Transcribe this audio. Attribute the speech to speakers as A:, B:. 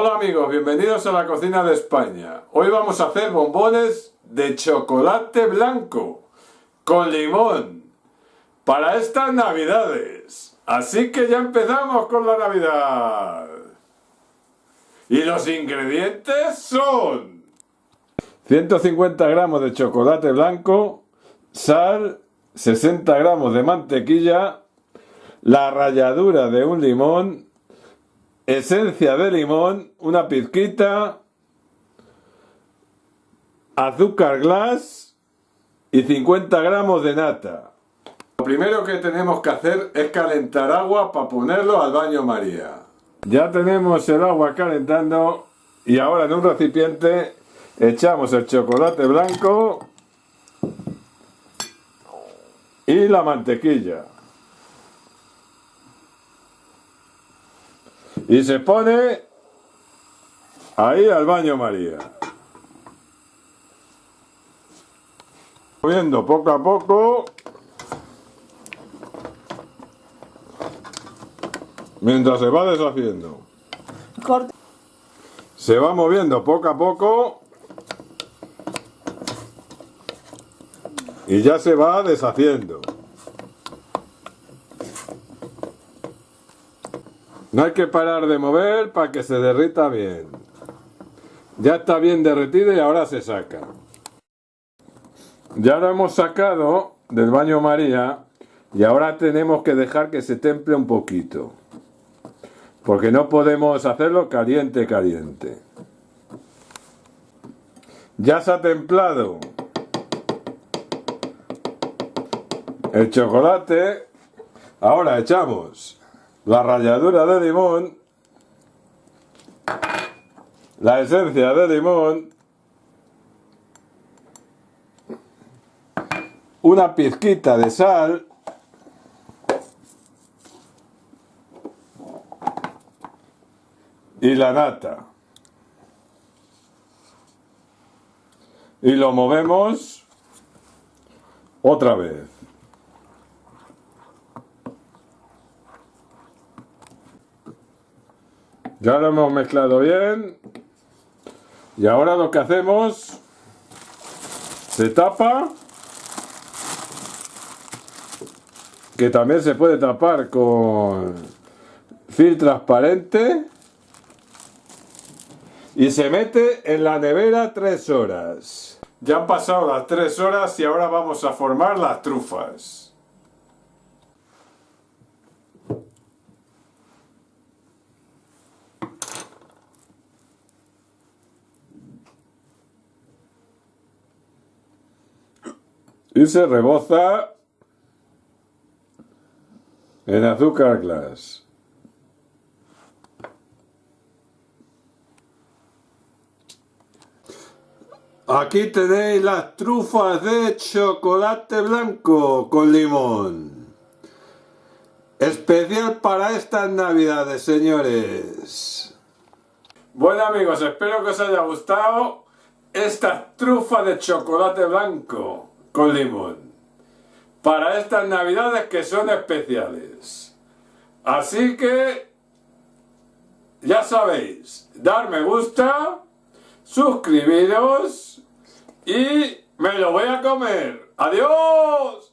A: Hola amigos, bienvenidos a la cocina de España. Hoy vamos a hacer bombones de chocolate blanco con limón para estas navidades. Así que ya empezamos con la navidad. Y los ingredientes son 150 gramos de chocolate blanco, sal, 60 gramos de mantequilla, la ralladura de un limón, esencia de limón, una pizquita, azúcar glass y 50 gramos de nata. Lo primero que tenemos que hacer es calentar agua para ponerlo al baño María. Ya tenemos el agua calentando y ahora en un recipiente echamos el chocolate blanco y la mantequilla. Y se pone ahí al baño María. Moviendo poco a poco. Mientras se va deshaciendo. Se va moviendo poco a poco. Y ya se va deshaciendo. No hay que parar de mover para que se derrita bien. Ya está bien derretido y ahora se saca. Ya lo hemos sacado del baño María y ahora tenemos que dejar que se temple un poquito. Porque no podemos hacerlo caliente, caliente. Ya se ha templado el chocolate. Ahora echamos la ralladura de limón, la esencia de limón, una pizquita de sal, y la nata. Y lo movemos otra vez. Ya lo hemos mezclado bien. Y ahora lo que hacemos, se tapa, que también se puede tapar con film transparente y se mete en la nevera tres horas. Ya han pasado las tres horas y ahora vamos a formar las trufas. Y se reboza en azúcar glass. Aquí tenéis las trufas de chocolate blanco con limón. Especial para estas navidades, señores. Bueno amigos, espero que os haya gustado esta trufa de chocolate blanco con limón para estas navidades que son especiales. Así que, ya sabéis, dar me gusta, suscribiros y me lo voy a comer. ¡Adiós!